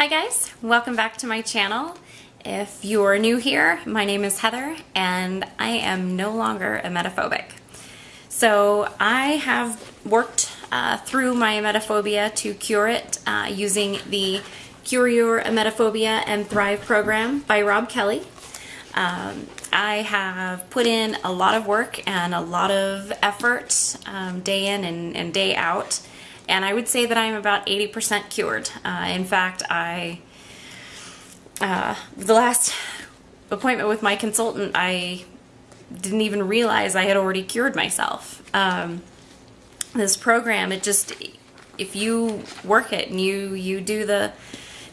Hi guys, welcome back to my channel. If you're new here, my name is Heather and I am no longer emetophobic. So I have worked uh, through my emetophobia to cure it uh, using the Cure Your Emetophobia and Thrive program by Rob Kelly. Um, I have put in a lot of work and a lot of effort um, day in and, and day out and I would say that I'm about 80% cured. Uh, in fact, I uh, the last appointment with my consultant, I didn't even realize I had already cured myself. Um, this program, it just if you work it and you you do the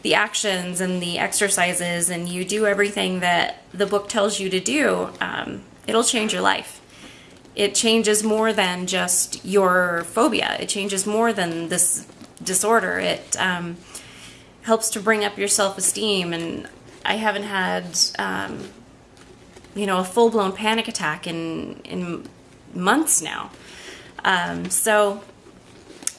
the actions and the exercises and you do everything that the book tells you to do, um, it'll change your life it changes more than just your phobia. It changes more than this disorder. It um, helps to bring up your self-esteem. And I haven't had, um, you know, a full-blown panic attack in in months now. Um, so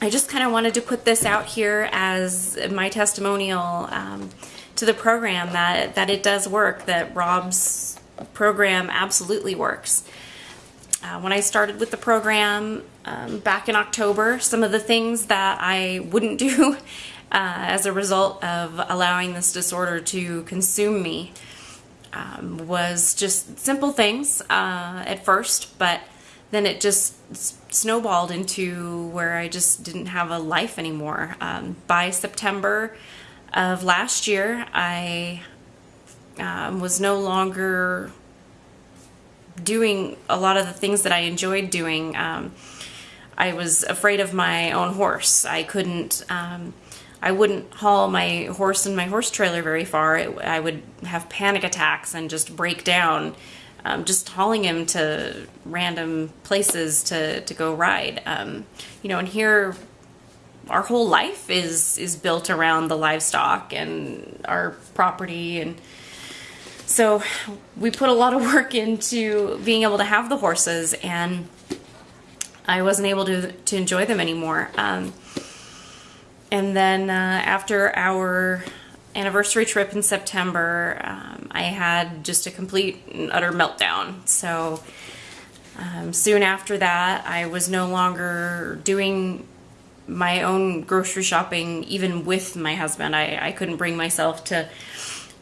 I just kind of wanted to put this out here as my testimonial um, to the program that that it does work. That Rob's program absolutely works. Uh, when I started with the program um, back in October, some of the things that I wouldn't do uh, as a result of allowing this disorder to consume me um, was just simple things uh, at first, but then it just snowballed into where I just didn't have a life anymore. Um, by September of last year, I um, was no longer doing a lot of the things that I enjoyed doing. Um, I was afraid of my own horse. I couldn't, um, I wouldn't haul my horse and my horse trailer very far. It, I would have panic attacks and just break down, um, just hauling him to random places to, to go ride. Um, you know, and here our whole life is is built around the livestock and our property and so we put a lot of work into being able to have the horses and I wasn't able to, to enjoy them anymore. Um, and then uh, after our anniversary trip in September, um, I had just a complete and utter meltdown. So um, soon after that, I was no longer doing my own grocery shopping, even with my husband. I, I couldn't bring myself to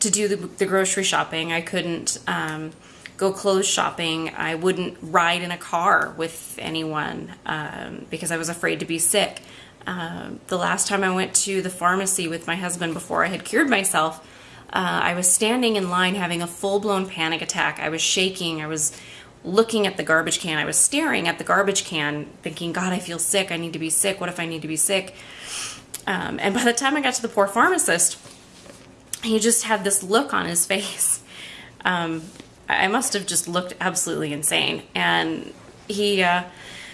to do the, the grocery shopping. I couldn't um, go clothes shopping. I wouldn't ride in a car with anyone um, because I was afraid to be sick. Uh, the last time I went to the pharmacy with my husband before I had cured myself, uh, I was standing in line having a full-blown panic attack. I was shaking. I was looking at the garbage can. I was staring at the garbage can thinking, God, I feel sick. I need to be sick. What if I need to be sick? Um, and by the time I got to the poor pharmacist, he just had this look on his face. Um, I must have just looked absolutely insane. And he uh,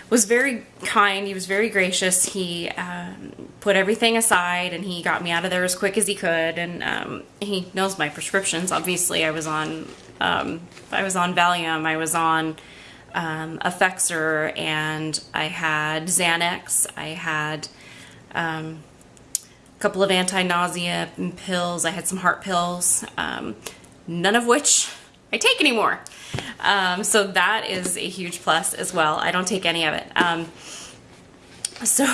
was very kind. He was very gracious. He um, put everything aside and he got me out of there as quick as he could. And um, he knows my prescriptions. Obviously, I was on um, I was on Valium. I was on um, Effexor, and I had Xanax. I had um, couple of anti-nausea pills. I had some heart pills, um, none of which I take anymore. Um, so that is a huge plus as well. I don't take any of it. Um, so,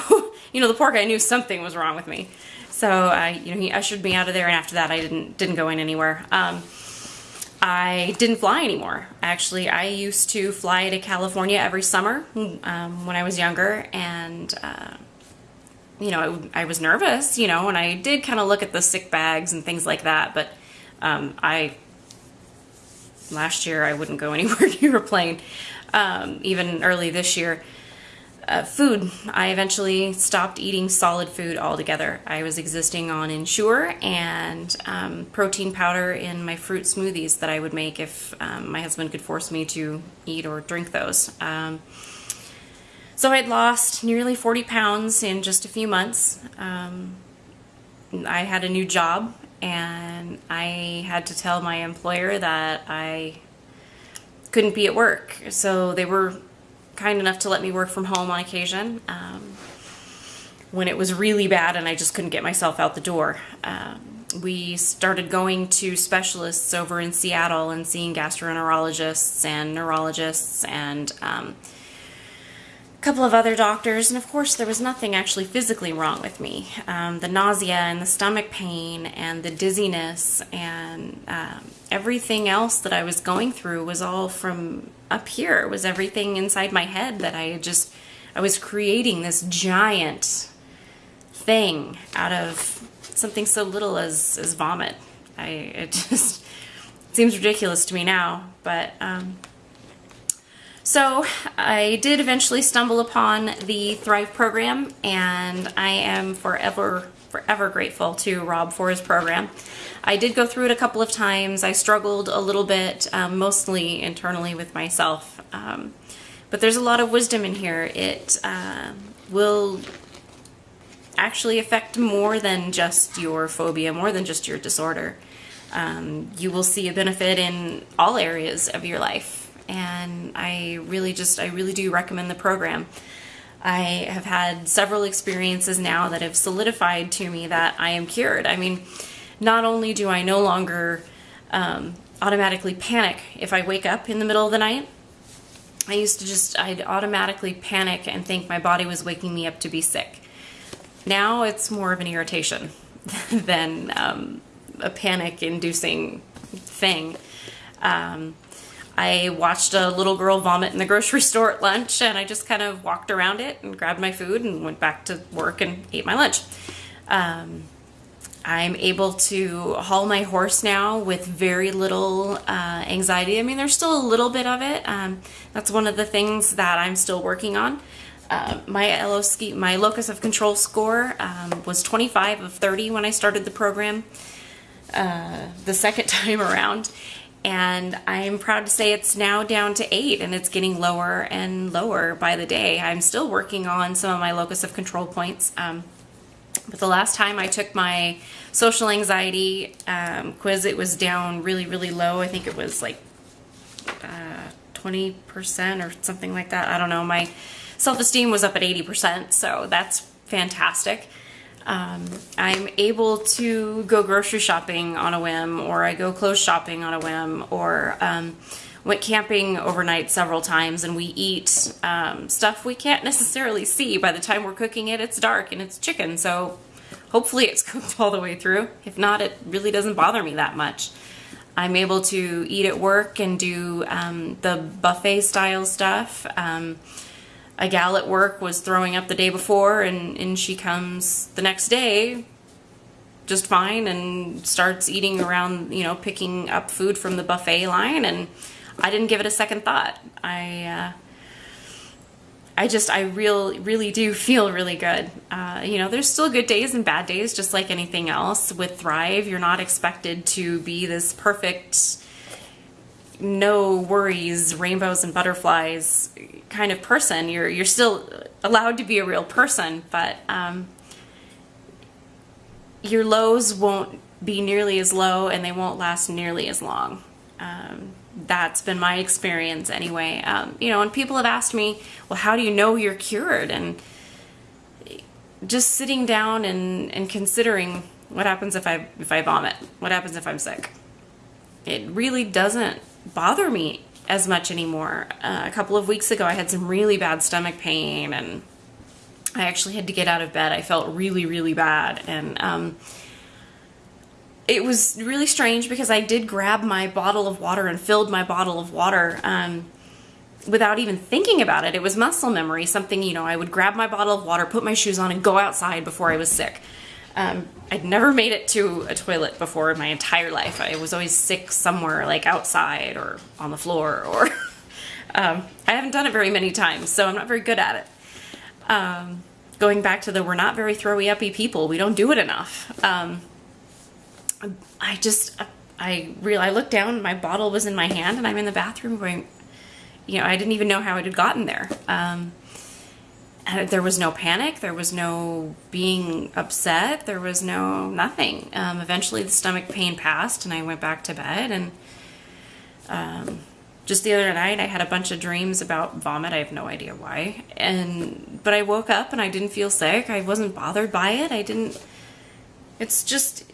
you know, the poor guy knew something was wrong with me. So, I, you know, he ushered me out of there, and after that, I didn't didn't go in anywhere. Um, I didn't fly anymore. Actually, I used to fly to California every summer um, when I was younger, and uh, you know, I, I, was nervous, you know, and I did kind of look at the sick bags and things like that, but um, I, last year I wouldn't go anywhere near a plane, um, even early this year. Uh, food, I eventually stopped eating solid food altogether. I was existing on Ensure and um, protein powder in my fruit smoothies that I would make if um, my husband could force me to eat or drink those. So I'd lost nearly 40 pounds in just a few months. Um, I had a new job and I had to tell my employer that I couldn't be at work. So they were kind enough to let me work from home on occasion um, when it was really bad and I just couldn't get myself out the door. Um, we started going to specialists over in Seattle and seeing gastroenterologists and neurologists and um, couple of other doctors. And of course, there was nothing actually physically wrong with me. Um, the nausea and the stomach pain and the dizziness and um, everything else that I was going through was all from up here. It was everything inside my head that I had just, I was creating this giant thing out of something so little as, as vomit. I, it just seems ridiculous to me now, but, um, so I did eventually stumble upon the Thrive program and I am forever, forever grateful to Rob for his program. I did go through it a couple of times. I struggled a little bit, um, mostly internally with myself. Um, but there's a lot of wisdom in here. It uh, will actually affect more than just your phobia, more than just your disorder. Um, you will see a benefit in all areas of your life. And I really just, I really do recommend the program. I have had several experiences now that have solidified to me that I am cured. I mean, not only do I no longer um, automatically panic if I wake up in the middle of the night, I used to just, I'd automatically panic and think my body was waking me up to be sick. Now it's more of an irritation than um, a panic inducing thing. Um, I watched a little girl vomit in the grocery store at lunch and I just kind of walked around it and grabbed my food and went back to work and ate my lunch. Um, I'm able to haul my horse now with very little uh, anxiety. I mean, there's still a little bit of it. Um, that's one of the things that I'm still working on. Uh, my my locus of control score um, was 25 of 30 when I started the program uh, the second time around. And I'm proud to say it's now down to eight and it's getting lower and lower by the day. I'm still working on some of my locus of control points. Um, but the last time I took my social anxiety um, quiz, it was down really, really low. I think it was like uh, 20% or something like that. I don't know. My self-esteem was up at 80%, so that's fantastic. Um, I'm able to go grocery shopping on a whim, or I go clothes shopping on a whim, or um, went camping overnight several times and we eat um, stuff we can't necessarily see. By the time we're cooking it, it's dark and it's chicken, so hopefully it's cooked all the way through. If not, it really doesn't bother me that much. I'm able to eat at work and do um, the buffet style stuff. A gal at work was throwing up the day before and, and she comes the next day just fine and starts eating around, you know, picking up food from the buffet line and I didn't give it a second thought. I, uh, I just, I real, really do feel really good. Uh, you know, there's still good days and bad days, just like anything else. With Thrive, you're not expected to be this perfect, no worries, rainbows and butterflies kind of person. You're you're still allowed to be a real person, but um, your lows won't be nearly as low, and they won't last nearly as long. Um, that's been my experience anyway. Um, you know, and people have asked me, well, how do you know you're cured? And just sitting down and, and considering what happens if I if I vomit? What happens if I'm sick? It really doesn't bother me as much anymore. Uh, a couple of weeks ago, I had some really bad stomach pain, and I actually had to get out of bed. I felt really, really bad, and um, it was really strange because I did grab my bottle of water and filled my bottle of water. Um, without even thinking about it. It was muscle memory, something, you know, I would grab my bottle of water, put my shoes on, and go outside before I was sick. Um, I'd never made it to a toilet before in my entire life. I was always sick somewhere, like outside or on the floor, or um, I haven't done it very many times, so I'm not very good at it. Um, going back to the we're not very throwy uppy people, we don't do it enough. Um, I just, I real I looked down, my bottle was in my hand, and I'm in the bathroom going, you know, I didn't even know how it had gotten there. Um, there was no panic. There was no being upset. There was no nothing. Um, eventually, the stomach pain passed, and I went back to bed. And um, just the other night, I had a bunch of dreams about vomit. I have no idea why. And but I woke up and I didn't feel sick. I wasn't bothered by it. I didn't. It's just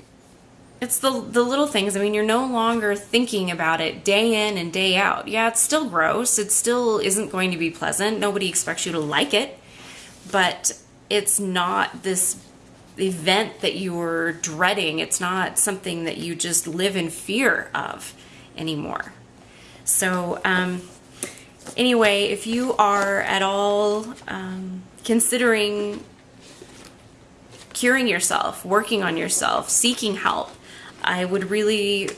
it's the the little things. I mean, you're no longer thinking about it day in and day out. Yeah, it's still gross. It still isn't going to be pleasant. Nobody expects you to like it, but it's not this event that you're dreading. It's not something that you just live in fear of anymore. So, um, anyway, if you are at all um, considering curing yourself, working on yourself, seeking help, I would really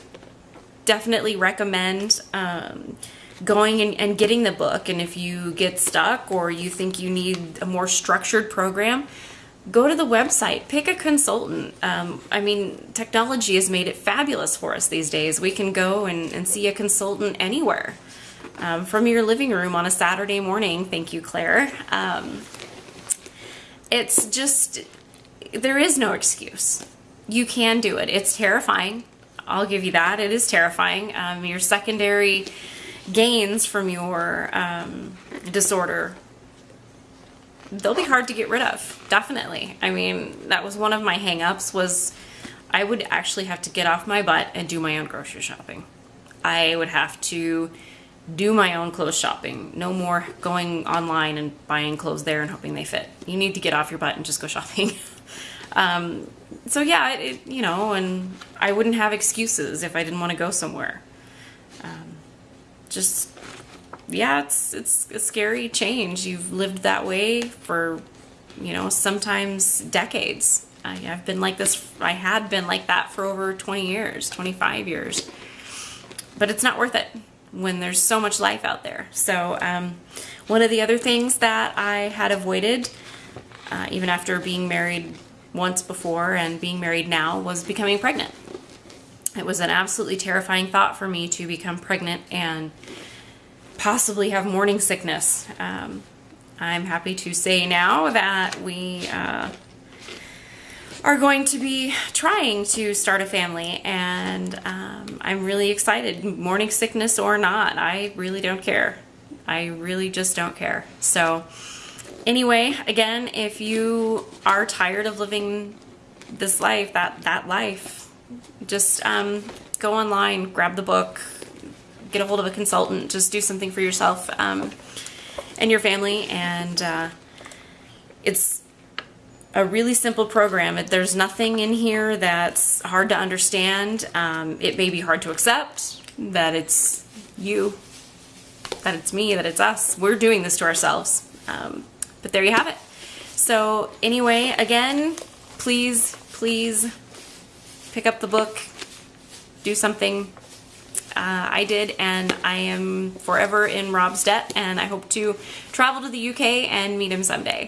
definitely recommend um, going and, and getting the book. And if you get stuck or you think you need a more structured program, go to the website, pick a consultant. Um, I mean, technology has made it fabulous for us these days. We can go and, and see a consultant anywhere um, from your living room on a Saturday morning. Thank you, Claire. Um, it's just, there is no excuse. You can do it. It's terrifying. I'll give you that. It is terrifying. Um, your secondary gains from your um, disorder they'll be hard to get rid of definitely. I mean that was one of my hangups was i would actually have to get off my butt and do my own grocery shopping. I would have to do my own clothes shopping. No more going online and buying clothes there and hoping they fit. You need to get off your butt and just go shopping. Um, so yeah it, it, you know and i wouldn't have excuses if i didn't want to go somewhere just yeah, it's it's a scary change. You've lived that way for, you know, sometimes decades. I, I've been like this. I had been like that for over 20 years, 25 years. But it's not worth it when there's so much life out there. So um, one of the other things that I had avoided, uh, even after being married once before and being married now, was becoming pregnant. It was an absolutely terrifying thought for me to become pregnant and possibly have morning sickness. Um, I'm happy to say now that we uh, are going to be trying to start a family and um, I'm really excited. Morning sickness or not, I really don't care. I really just don't care. So anyway, again, if you are tired of living this life, that, that life, just um, go online, grab the book, get a hold of a consultant, just do something for yourself um, and your family. And uh, it's a really simple program. There's nothing in here that's hard to understand. Um, it may be hard to accept that it's you, that it's me, that it's us. We're doing this to ourselves. Um, but there you have it. So anyway, again, please, please pick up the book, do something uh, I did, and I am forever in Rob's debt, and I hope to travel to the UK and meet him someday.